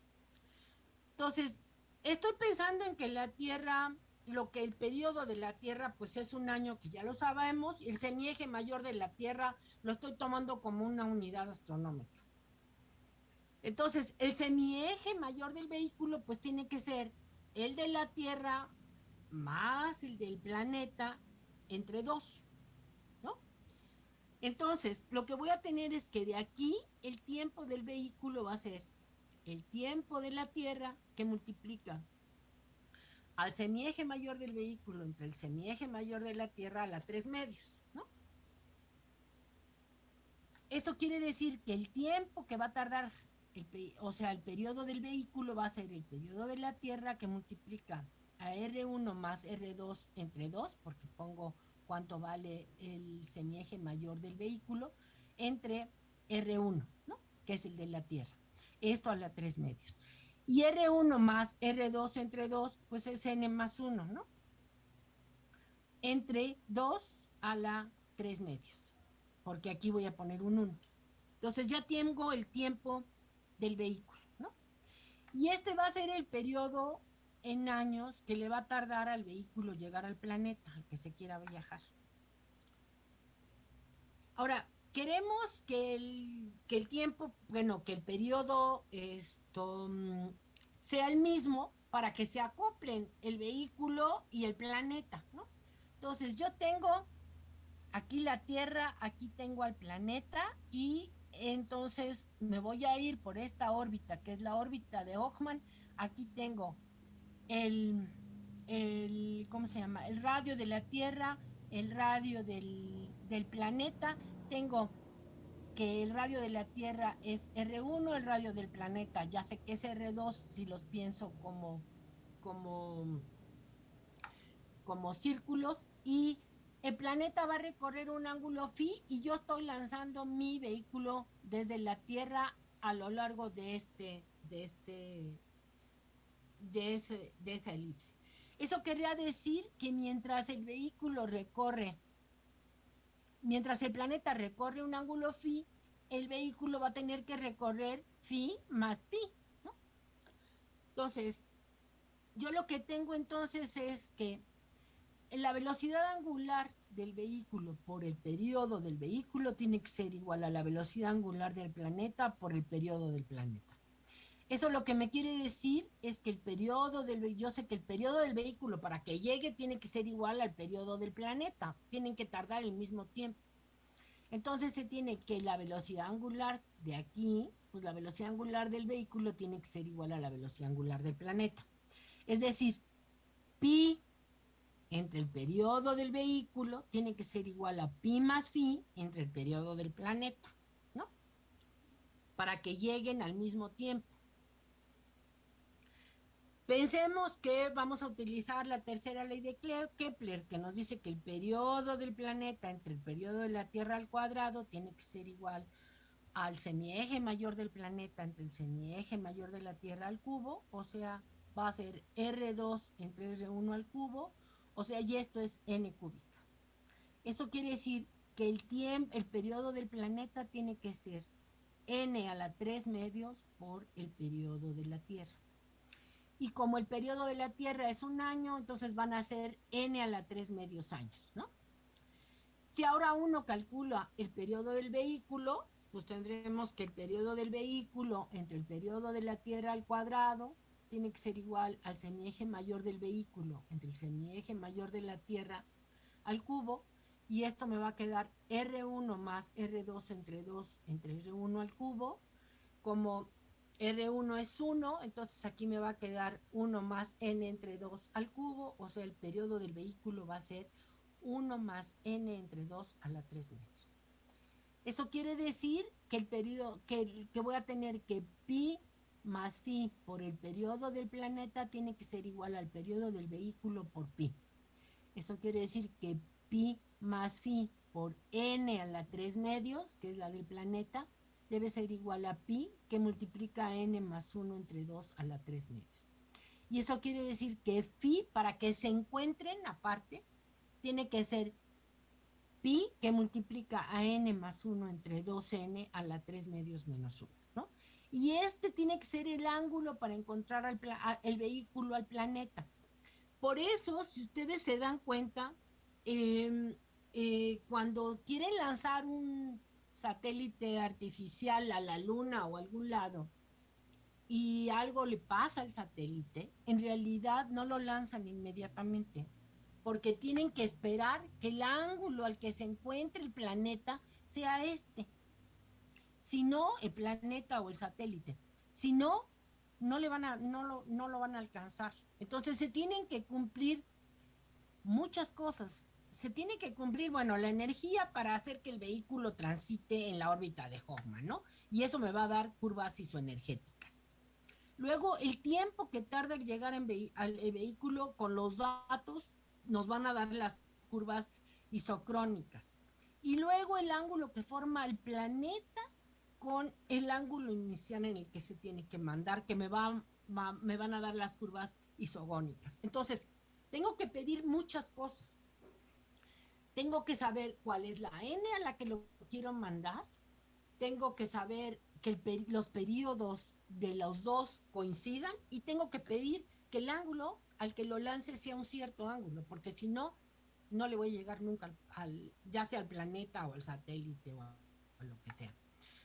Entonces, estoy pensando en que la Tierra, lo que el periodo de la Tierra, pues es un año que ya lo sabemos, y el semieje mayor de la Tierra lo estoy tomando como una unidad astronómica. Entonces, el semieje mayor del vehículo, pues tiene que ser el de la Tierra más el del planeta entre dos. Entonces, lo que voy a tener es que de aquí el tiempo del vehículo va a ser el tiempo de la Tierra que multiplica al semieje mayor del vehículo entre el semieje mayor de la Tierra a la tres medios, ¿no? Eso quiere decir que el tiempo que va a tardar, o sea, el periodo del vehículo va a ser el periodo de la Tierra que multiplica a R1 más R2 entre 2, porque pongo cuánto vale el semieje mayor del vehículo, entre R1, ¿no? que es el de la Tierra. Esto a la 3 medios. Y R1 más R2 entre 2, pues es N más 1, ¿no? Entre 2 a la 3 medios, porque aquí voy a poner un 1. Entonces ya tengo el tiempo del vehículo, ¿no? Y este va a ser el periodo en años que le va a tardar al vehículo llegar al planeta al que se quiera viajar. Ahora, queremos que el, que el tiempo, bueno, que el periodo esto, mm, sea el mismo para que se acoplen el vehículo y el planeta, ¿no? Entonces yo tengo aquí la Tierra, aquí tengo al planeta y entonces me voy a ir por esta órbita, que es la órbita de Hochmann. Aquí tengo el, el ¿cómo se llama? El radio de la Tierra, el radio del, del planeta. Tengo que el radio de la Tierra es R1, el radio del planeta, ya sé que es R2 si los pienso como, como, como círculos, y el planeta va a recorrer un ángulo phi y yo estoy lanzando mi vehículo desde la Tierra a lo largo de este, de este, de ese, de esa elipse. Eso querría decir que mientras el vehículo recorre, mientras el planeta recorre un ángulo phi, el vehículo va a tener que recorrer phi más pi. Entonces, yo lo que tengo entonces es que la velocidad angular del vehículo por el periodo del vehículo tiene que ser igual a la velocidad angular del planeta por el periodo del planeta. Eso lo que me quiere decir es que el periodo del yo sé que el periodo del vehículo para que llegue tiene que ser igual al periodo del planeta, tienen que tardar el mismo tiempo. Entonces se tiene que la velocidad angular de aquí, pues la velocidad angular del vehículo tiene que ser igual a la velocidad angular del planeta. Es decir, pi entre el periodo del vehículo tiene que ser igual a pi más phi entre el periodo del planeta, ¿no? Para que lleguen al mismo tiempo. Pensemos que vamos a utilizar la tercera ley de Kepler, que nos dice que el periodo del planeta entre el periodo de la Tierra al cuadrado tiene que ser igual al semieje mayor del planeta entre el semieje mayor de la Tierra al cubo, o sea, va a ser R2 entre R1 al cubo, o sea, y esto es n cúbica. Eso quiere decir que el tiempo, el periodo del planeta tiene que ser n a la 3 medios por el periodo de la Tierra. Y como el periodo de la Tierra es un año, entonces van a ser n a la 3 medios años, ¿no? Si ahora uno calcula el periodo del vehículo, pues tendremos que el periodo del vehículo entre el periodo de la Tierra al cuadrado tiene que ser igual al semieje mayor del vehículo entre el semieje mayor de la Tierra al cubo y esto me va a quedar R1 más R2 entre 2 entre R1 al cubo. Como R1 es 1, entonces aquí me va a quedar 1 más N entre 2 al cubo, o sea, el periodo del vehículo va a ser 1 más N entre 2 a la 3 medios. Eso quiere decir que el periodo, que, que voy a tener que pi más phi por el periodo del planeta tiene que ser igual al periodo del vehículo por pi. Eso quiere decir que pi más phi por n a la 3 medios, que es la del planeta, debe ser igual a pi que multiplica n más 1 entre 2 a la 3 medios. Y eso quiere decir que phi, para que se encuentren aparte, tiene que ser pi que multiplica a n más 1 entre 2n a la 3 medios menos 1 y este tiene que ser el ángulo para encontrar el vehículo al planeta. Por eso, si ustedes se dan cuenta, em, eh, cuando quieren lanzar un satélite artificial a la luna o algún lado y algo le pasa al satélite, en realidad no lo lanzan inmediatamente, porque tienen que esperar que el ángulo al que se encuentre el planeta sea este si no el planeta o el satélite. Si no, no, le van a, no, lo, no lo van a alcanzar. Entonces se tienen que cumplir muchas cosas. Se tiene que cumplir, bueno, la energía para hacer que el vehículo transite en la órbita de Hoffman, ¿no? Y eso me va a dar curvas isoenergéticas. Luego, el tiempo que tarda en llegar al vehículo con los datos nos van a dar las curvas isocrónicas. Y luego el ángulo que forma el planeta con el ángulo inicial en el que se tiene que mandar, que me, me van a dar las curvas isogónicas. Entonces, tengo que pedir muchas cosas. Tengo que saber cuál es la n a la que lo quiero mandar. Tengo que saber que los periodos de los dos coincidan y tengo que pedir que el ángulo al que lo lance sea un cierto ángulo, porque si no, no le voy a llegar nunca al, ya sea al planeta o al satélite o o lo que sea.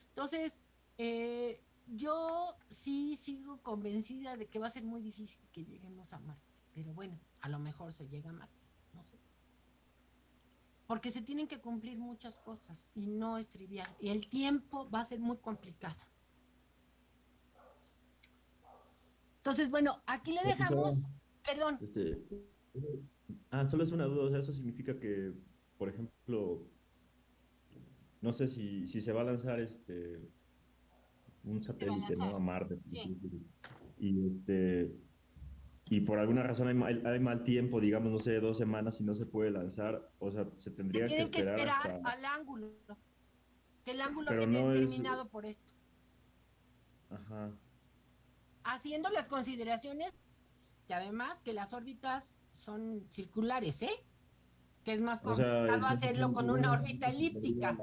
Entonces, eh, yo sí sigo convencida de que va a ser muy difícil que lleguemos a Marte, pero bueno, a lo mejor se llega a Marte. Porque se tienen que cumplir muchas cosas y no es trivial. Y el tiempo va a ser muy complicado. Entonces, bueno, aquí le dejamos, perdón. Este, ah, solo es una duda, o sea, eso significa que, por ejemplo, no sé si, si se va a lanzar este un satélite ¿no? a Marte. Y, este, y por alguna razón hay mal, hay mal, tiempo, digamos, no sé, dos semanas y no se puede lanzar, o sea, se tendría que esperar, que esperar al ángulo, que el ángulo Pero no determinado por esto. Ajá. Haciendo las consideraciones que además que las órbitas son circulares, ¿eh? Que es más complicado hacerlo con una órbita elíptica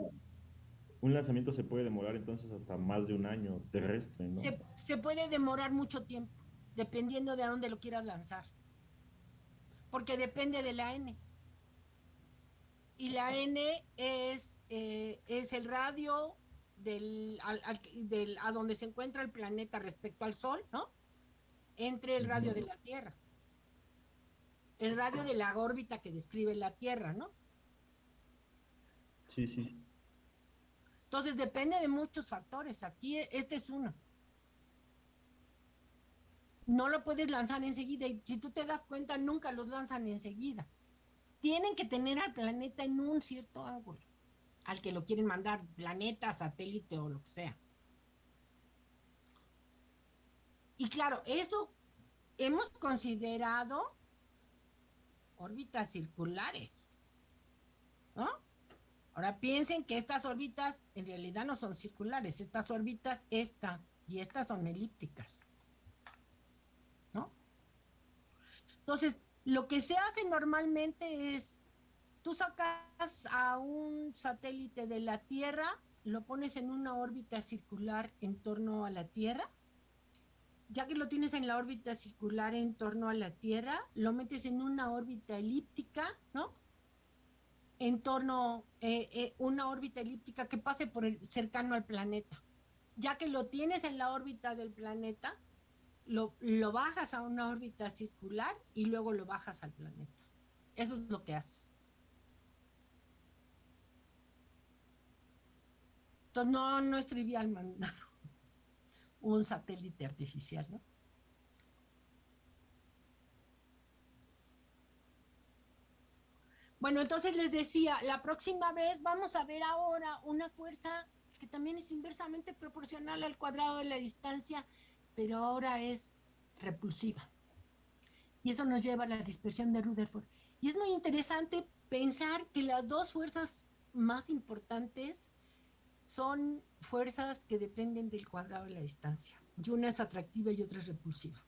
un lanzamiento se puede demorar entonces hasta más de un año terrestre, ¿no? Se, puede demorar mucho tiempo, dependiendo de a dónde lo quieras lanzar. Porque depende de la N. Y la N es, eh, es el radio del, del, a donde se encuentra el planeta respecto al Sol, ¿no? Entre el radio de la Tierra. El radio de la órbita que describe la Tierra, ¿no? Sí, sí. Entonces depende de muchos factores. Aquí este es uno. No lo puedes lanzar enseguida y si tú te das cuenta nunca los lanzan enseguida. Tienen que tener al planeta en un cierto ángulo, al que lo quieren mandar, planeta, satélite o lo que sea. Y claro, eso hemos considerado órbitas circulares. ¿No? Ahora piensen que estas órbitas en realidad no son circulares, estas órbitas, esta y estas son elípticas. ¿No? Entonces, lo que se hace normalmente es, tú sacas a un satélite de la Tierra, lo pones en una órbita circular en torno a la Tierra, ya que lo tienes en la órbita circular en torno a la Tierra, lo metes en una órbita elíptica, ¿no? en torno eh, eh, una órbita elíptica que pase por el cercano al planeta. Ya que lo tienes en la órbita del planeta, lo, lo bajas a una órbita circular y luego lo bajas al planeta. Eso es lo que haces. Entonces no, no es trivial mandar [LAUGHS] un satélite artificial, ¿no? Bueno, entonces les decía, la próxima vez vamos a ver ahora una fuerza que también es inversamente proporcional al cuadrado de la distancia, pero ahora es repulsiva. Y eso nos lleva a la dispersión de Rutherford. Y es muy interesante pensar que las dos fuerzas más importantes son fuerzas que dependen del cuadrado de la distancia. Y una es atractiva y otra es repulsiva.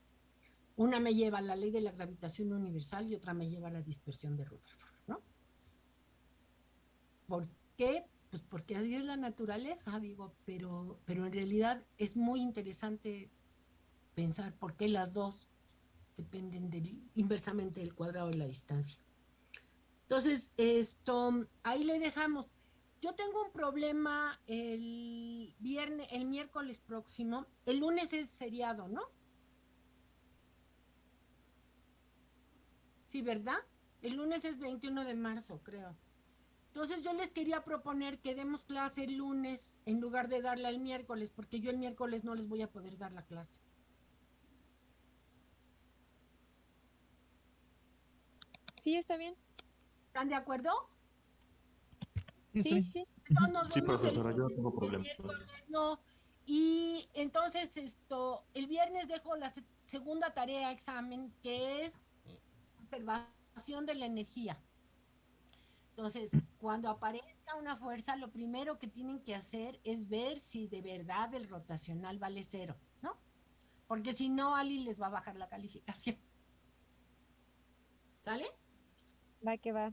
Una me lleva a la ley de la gravitación universal y otra me lleva a la dispersión de Rutherford. ¿Por qué? Pues porque así es la naturaleza, digo, pero, pero en realidad es muy interesante pensar por qué las dos dependen del, inversamente del cuadrado de la distancia. Entonces, esto, ahí le dejamos. Yo tengo un problema el viernes, el miércoles próximo. El lunes es feriado, ¿no? Sí, ¿verdad? El lunes es 21 de marzo, creo. Entonces yo les quería proponer que demos clase el lunes en lugar de darla el miércoles, porque yo el miércoles no les voy a poder dar la clase. Sí, está bien. ¿Están de acuerdo? Sí, sí. sí, profesora, yo tengo problemas. No. Y entonces esto, el viernes dejo la segunda tarea examen, que es observación de la energía. Entonces, cuando aparezca una fuerza, lo primero que tienen que hacer es ver si de verdad el rotacional vale cero, ¿no? Porque si no, Ali les va a bajar la calificación. ¿Sale? Va que va.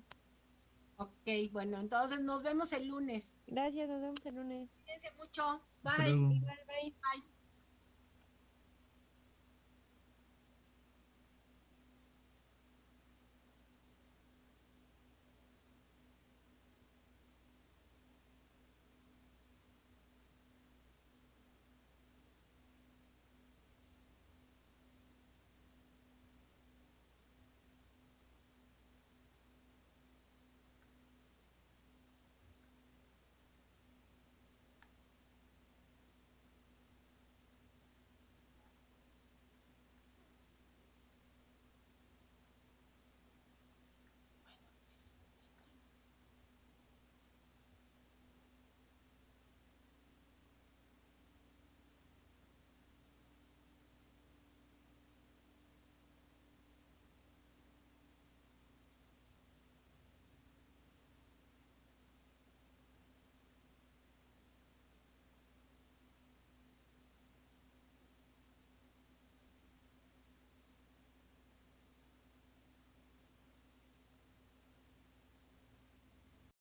Ok, bueno, entonces nos vemos el lunes. Gracias, nos vemos el lunes. Cuídense mucho. Bye. bye. Bye.